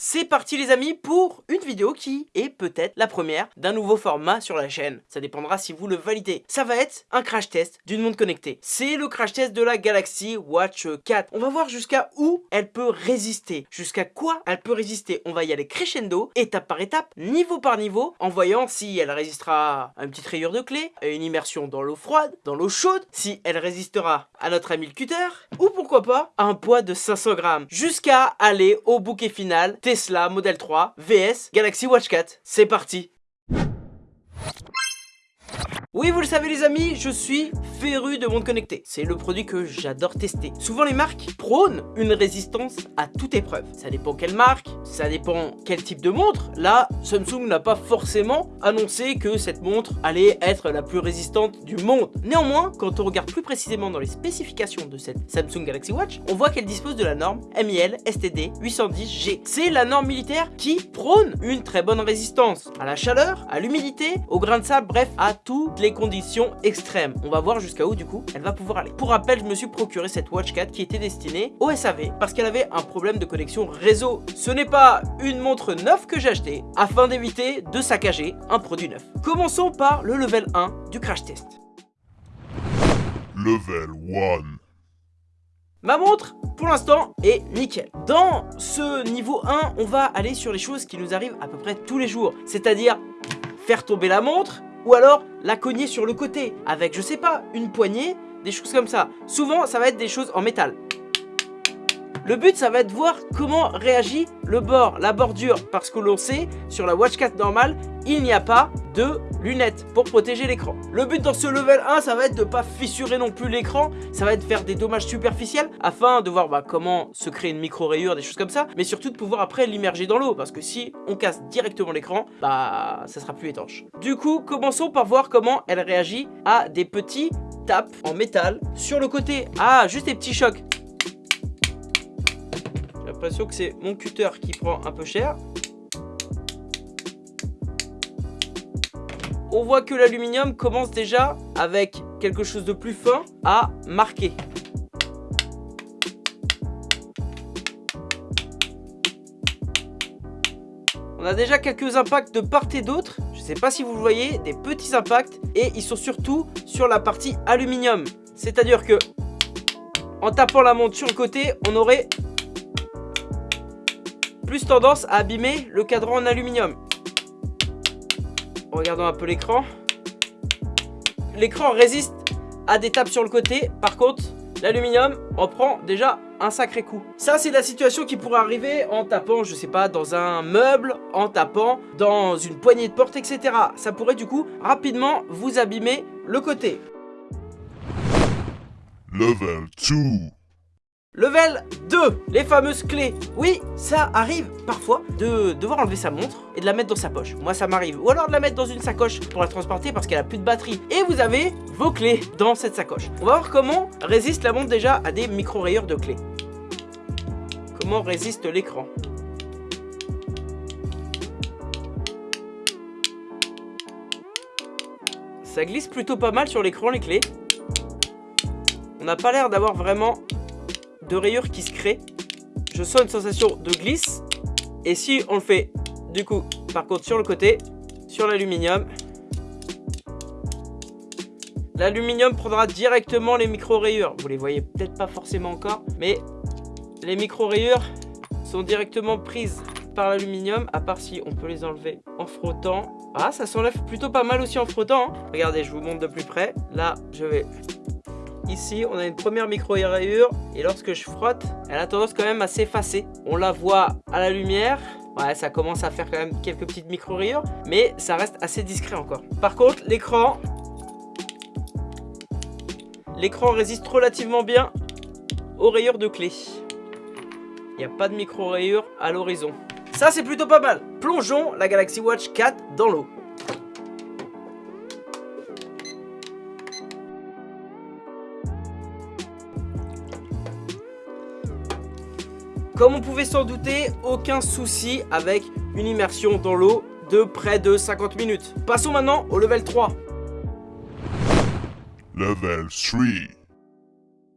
C'est parti les amis pour une vidéo qui est peut-être la première d'un nouveau format sur la chaîne. Ça dépendra si vous le validez. Ça va être un crash test d'une montre connectée. C'est le crash test de la Galaxy Watch 4. On va voir jusqu'à où elle peut résister. Jusqu'à quoi elle peut résister. On va y aller crescendo, étape par étape, niveau par niveau, en voyant si elle résistera à une petite rayure de clé, à une immersion dans l'eau froide, dans l'eau chaude, si elle résistera à notre ami le cutter, ou pourquoi pas à un poids de 500 grammes. Jusqu'à aller au bouquet final Tesla Model 3 VS Galaxy Watch 4. C'est parti oui, vous le savez les amis, je suis féru de montres connectées. C'est le produit que j'adore tester. Souvent les marques prônent une résistance à toute épreuve. Ça dépend quelle marque, ça dépend quel type de montre. Là, Samsung n'a pas forcément annoncé que cette montre allait être la plus résistante du monde. Néanmoins, quand on regarde plus précisément dans les spécifications de cette Samsung Galaxy Watch, on voit qu'elle dispose de la norme MIL STD 810G. C'est la norme militaire qui prône une très bonne résistance à la chaleur, à l'humidité, au grain de sable, bref, à tout les conditions extrêmes. On va voir jusqu'à où du coup elle va pouvoir aller. Pour rappel, je me suis procuré cette Watch 4 qui était destinée au SAV parce qu'elle avait un problème de connexion réseau. Ce n'est pas une montre neuve que j'ai acheté afin d'éviter de saccager un produit neuf. Commençons par le level 1 du crash test. Level 1 Ma montre, pour l'instant, est nickel. Dans ce niveau 1, on va aller sur les choses qui nous arrivent à peu près tous les jours. C'est-à-dire faire tomber la montre, ou alors la cogner sur le côté avec, je sais pas, une poignée, des choses comme ça. Souvent, ça va être des choses en métal. Le but, ça va être de voir comment réagit le bord, la bordure, parce que l'on sait, sur la Watch 4 normale, il n'y a pas de lunettes pour protéger l'écran. Le but dans ce level 1, ça va être de pas fissurer non plus l'écran, ça va être de faire des dommages superficiels, afin de voir bah, comment se créer une micro-rayure, des choses comme ça, mais surtout de pouvoir après l'immerger dans l'eau, parce que si on casse directement l'écran, bah ça sera plus étanche. Du coup, commençons par voir comment elle réagit à des petits tapes en métal sur le côté. Ah, juste des petits chocs l'impression que c'est mon cutter qui prend un peu cher. On voit que l'aluminium commence déjà avec quelque chose de plus fin à marquer. On a déjà quelques impacts de part et d'autre. Je ne sais pas si vous le voyez, des petits impacts. Et ils sont surtout sur la partie aluminium. C'est-à-dire que en tapant la montre sur le côté, on aurait plus tendance à abîmer le cadran en aluminium. Regardons un peu l'écran. L'écran résiste à des tapes sur le côté. Par contre, l'aluminium en prend déjà un sacré coup. Ça, c'est la situation qui pourrait arriver en tapant, je sais pas, dans un meuble, en tapant dans une poignée de porte, etc. Ça pourrait du coup rapidement vous abîmer le côté. Level 2 Level 2, les fameuses clés. Oui, ça arrive parfois de devoir enlever sa montre et de la mettre dans sa poche. Moi, ça m'arrive. Ou alors de la mettre dans une sacoche pour la transporter parce qu'elle a plus de batterie. Et vous avez vos clés dans cette sacoche. On va voir comment résiste la montre déjà à des micro-rayures de clés. Comment résiste l'écran. Ça glisse plutôt pas mal sur l'écran les clés. On n'a pas l'air d'avoir vraiment de rayures qui se créent. Je sens une sensation de glisse. Et si on le fait, du coup, par contre, sur le côté, sur l'aluminium, l'aluminium prendra directement les micro-rayures. Vous les voyez peut-être pas forcément encore, mais les micro-rayures sont directement prises par l'aluminium, à part si on peut les enlever en frottant. Ah, ça s'enlève plutôt pas mal aussi en frottant. Hein. Regardez, je vous montre de plus près. Là, je vais Ici, on a une première micro-rayure et lorsque je frotte, elle a tendance quand même à s'effacer. On la voit à la lumière. Ouais, ça commence à faire quand même quelques petites micro-rayures, mais ça reste assez discret encore. Par contre, l'écran... L'écran résiste relativement bien aux rayures de clé. Il n'y a pas de micro-rayures à l'horizon. Ça, c'est plutôt pas mal. Plongeons la Galaxy Watch 4 dans l'eau. Comme on pouvait s'en douter, aucun souci avec une immersion dans l'eau de près de 50 minutes. Passons maintenant au level 3. Level 3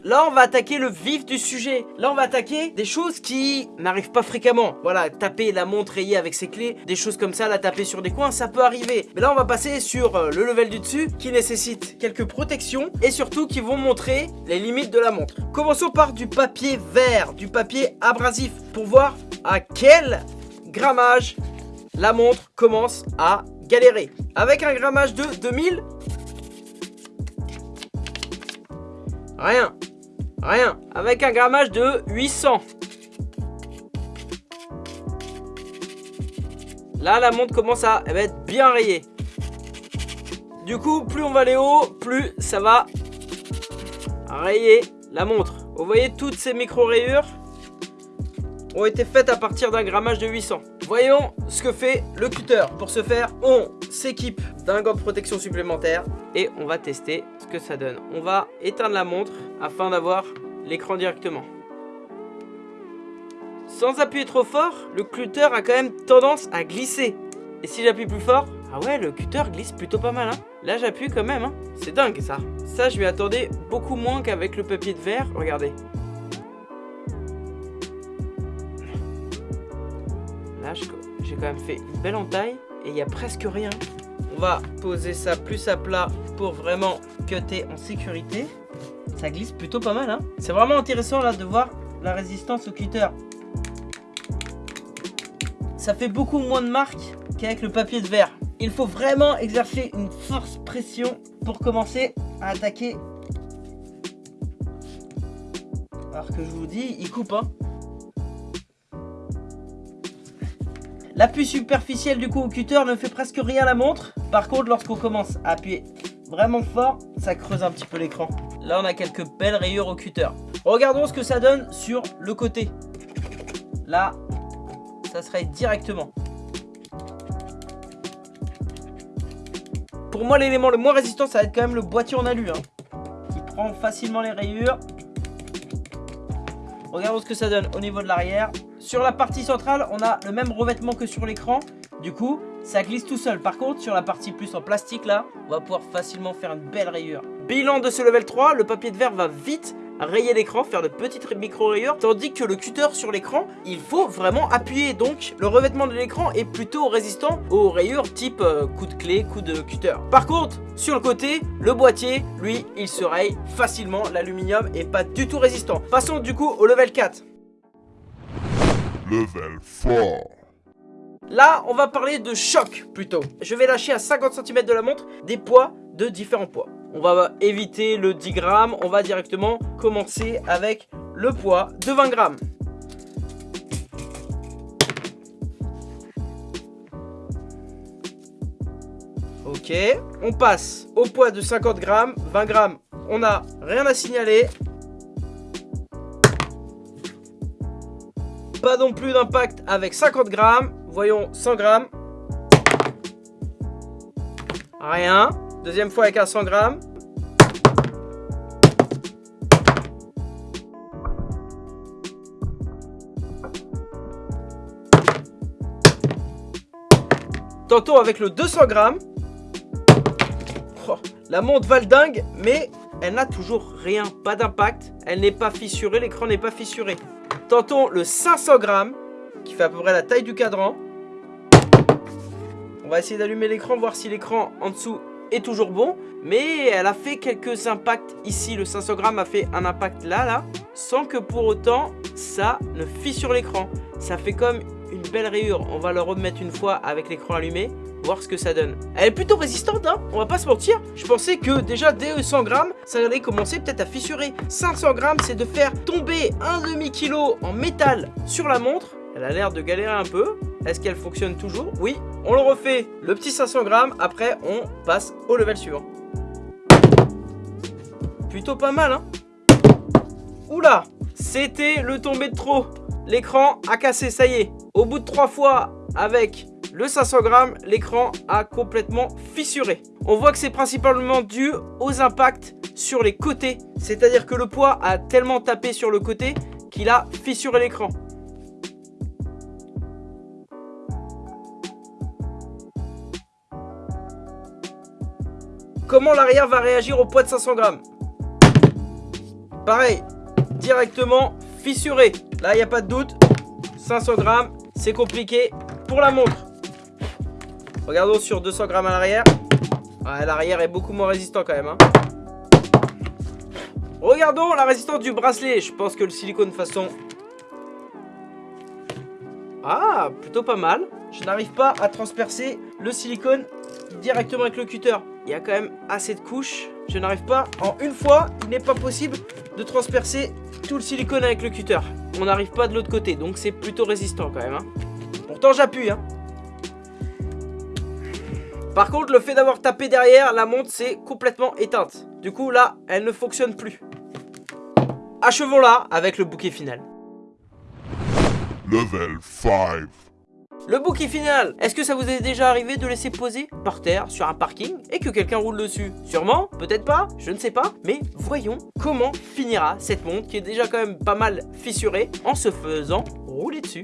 Là, on va attaquer le vif du sujet. Là, on va attaquer des choses qui n'arrivent pas fréquemment. Voilà, taper la montre rayée avec ses clés, des choses comme ça, la taper sur des coins, ça peut arriver. Mais là, on va passer sur euh, le level du dessus qui nécessite quelques protections et surtout qui vont montrer les limites de la montre. Commençons par du papier vert, du papier abrasif pour voir à quel grammage la montre commence à galérer. Avec un grammage de 2000, rien, rien. Avec un grammage de 800. Là, la montre commence à être bien rayée. Du coup, plus on va aller haut, plus ça va rayer la montre. Vous voyez, toutes ces micro-rayures ont été faites à partir d'un grammage de 800. Voyons ce que fait le cutter. Pour ce faire, on s'équipe d'un gant de protection supplémentaire et on va tester ce que ça donne. On va éteindre la montre afin d'avoir l'écran directement. Sans appuyer trop fort, le cutter a quand même tendance à glisser. Et si j'appuie plus fort, ah ouais, le cutter glisse plutôt pas mal. Hein. Là, j'appuie quand même. Hein. C'est dingue ça. Ça, je m'y attendais beaucoup moins qu'avec le papier de verre. Regardez. Là, j'ai quand même fait une belle entaille et il n'y a presque rien. On va poser ça plus à plat pour vraiment cutter en sécurité. Ça glisse plutôt pas mal. Hein. C'est vraiment intéressant là de voir la résistance au cutter. Ça fait beaucoup moins de marques qu'avec le papier de verre. Il faut vraiment exercer une force pression pour commencer à attaquer. Alors que je vous dis, il coupe. Hein. L'appui superficiel du coup au cutter ne fait presque rien à la montre. Par contre, lorsqu'on commence à appuyer vraiment fort, ça creuse un petit peu l'écran. Là, on a quelques belles rayures au cutter. Regardons ce que ça donne sur le côté. Là, ça serait directement. Pour moi, l'élément le moins résistant, ça va être quand même le boîtier en alu. Hein, qui prend facilement les rayures. Regardons ce que ça donne au niveau de l'arrière. Sur la partie centrale, on a le même revêtement que sur l'écran. Du coup, ça glisse tout seul. Par contre, sur la partie plus en plastique là, on va pouvoir facilement faire une belle rayure. Bilan de ce level 3, le papier de verre va vite rayer l'écran, faire de petites micro-rayures, tandis que le cutter sur l'écran, il faut vraiment appuyer. Donc, le revêtement de l'écran est plutôt résistant aux rayures type euh, coup de clé, coup de cutter. Par contre, sur le côté, le boîtier, lui, il se raye facilement. L'aluminium est pas du tout résistant. Passons du coup au level 4. Level 4. Là, on va parler de choc plutôt. Je vais lâcher à 50 cm de la montre des poids de différents poids. On va éviter le 10 grammes, on va directement commencer avec le poids de 20 grammes. Ok, on passe au poids de 50 grammes, 20 grammes, on n'a rien à signaler. Pas non plus d'impact avec 50 grammes, voyons 100 grammes. Rien. Deuxième fois avec un 100 grammes. Tantôt avec le 200 grammes. Oh, la montre va le dingue, mais elle n'a toujours rien, pas d'impact. Elle n'est pas fissurée, l'écran n'est pas fissuré. Tantôt le 500 grammes, qui fait à peu près la taille du cadran. On va essayer d'allumer l'écran, voir si l'écran en dessous est toujours bon, mais elle a fait quelques impacts ici. Le 500 grammes a fait un impact là, là, sans que pour autant ça ne fissure l'écran. Ça fait comme une belle rayure. On va le remettre une fois avec l'écran allumé, voir ce que ça donne. Elle est plutôt résistante, hein on va pas se mentir. Je pensais que déjà dès 100 grammes, ça allait commencer peut-être à fissurer. 500 grammes, c'est de faire tomber un demi-kilo en métal sur la montre. Elle a l'air de galérer un peu. Est-ce qu'elle fonctionne toujours? Oui, on le refait. Le petit 500 grammes, après on passe au level suivant. Plutôt pas mal, hein Oula C'était le tombé de trop. L'écran a cassé, ça y est. Au bout de trois fois avec le 500 grammes, l'écran a complètement fissuré. On voit que c'est principalement dû aux impacts sur les côtés. C'est-à-dire que le poids a tellement tapé sur le côté qu'il a fissuré l'écran. Comment l'arrière va réagir au poids de 500 grammes pareil, directement fissuré. Là, il n'y a pas de doute. 500 grammes, c'est compliqué pour la montre. Regardons sur 200 grammes à l'arrière. L'arrière est beaucoup moins résistant quand même. Hein. Regardons la résistance du bracelet. Je pense que le silicone façon... Ah, plutôt pas mal. Je n'arrive pas à transpercer le silicone directement avec le cutter. Il y a quand même assez de couches. Je n'arrive pas. En une fois, il n'est pas possible de transpercer tout le silicone avec le cutter. On n'arrive pas de l'autre côté, donc c'est plutôt résistant quand même. Hein. Pourtant, j'appuie. Hein. Par contre, le fait d'avoir tapé derrière, la montre s'est complètement éteinte. Du coup, là, elle ne fonctionne plus. Achevons-la avec le bouquet final. Level 5. Le bouquet final Est-ce que ça vous est déjà arrivé de laisser poser par terre sur un parking et que quelqu'un roule dessus? Sûrement, peut-être pas, je ne sais pas, mais voyons comment finira cette montre qui est déjà quand même pas mal fissurée en se faisant rouler dessus.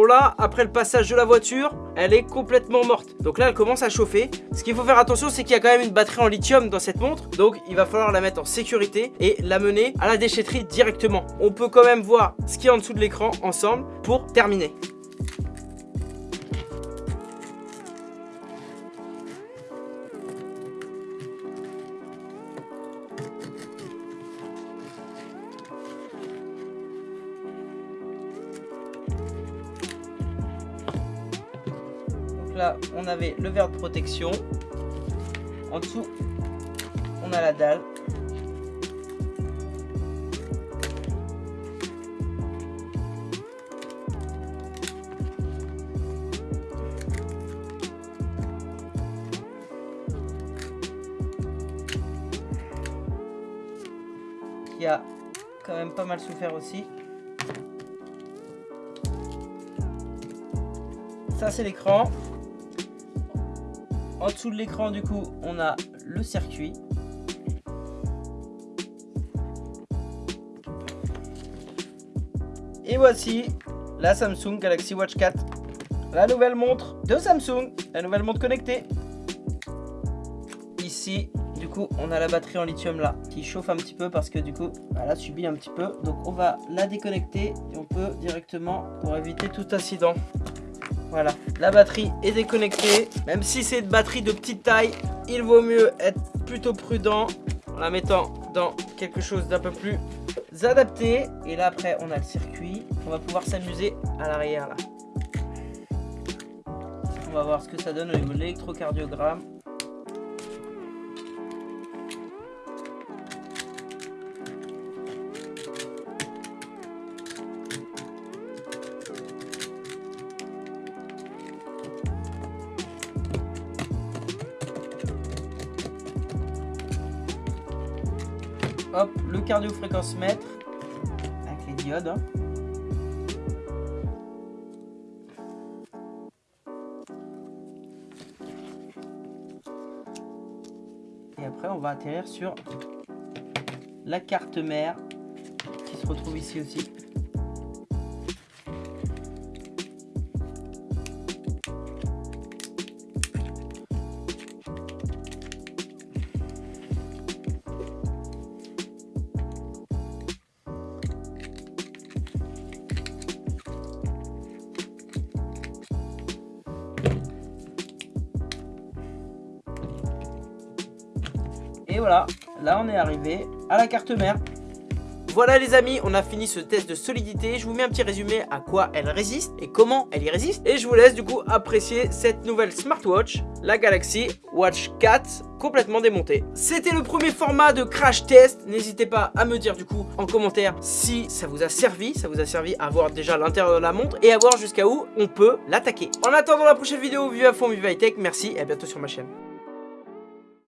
Bon là, après le passage de la voiture, elle est complètement morte. Donc là, elle commence à chauffer. Ce qu'il faut faire attention, c'est qu'il y a quand même une batterie en lithium dans cette montre. Donc il va falloir la mettre en sécurité et la mener à la déchetterie directement. On peut quand même voir ce qu'il y a en dessous de l'écran ensemble pour terminer. Le verre de protection. En dessous, on a la dalle. qui a quand même pas mal souffert aussi. Ça c'est l'écran. En dessous de l'écran, du coup, on a le circuit. Et voici la Samsung Galaxy Watch 4. La nouvelle montre de Samsung, la nouvelle montre connectée. Ici, du coup, on a la batterie en lithium là, qui chauffe un petit peu parce que du coup, elle a subi un petit peu. Donc on va la déconnecter et on peut directement, pour éviter tout incident, voilà, la batterie est déconnectée. Même si c'est une batterie de petite taille, il vaut mieux être plutôt prudent en la mettant dans quelque chose d'un peu plus adapté. Et là après, on a le circuit. On va pouvoir s'amuser à l'arrière là. On va voir ce que ça donne au niveau de l'électrocardiogramme. Hop, le cardio-fréquence mètre avec les diodes. Hein. Et après, on va atterrir sur la carte mère qui se retrouve ici aussi. Arrivé à la carte mère. Voilà les amis, on a fini ce test de solidité. Je vous mets un petit résumé à quoi elle résiste et comment elle y résiste. Et je vous laisse du coup apprécier cette nouvelle smartwatch, la Galaxy Watch 4 complètement démontée. C'était le premier format de crash test. N'hésitez pas à me dire du coup en commentaire si ça vous a servi, ça vous a servi à voir déjà l'intérieur de la montre et à voir jusqu'à où on peut l'attaquer. En attendant la prochaine vidéo, vive à fond, vive high tech, merci et à bientôt sur ma chaîne.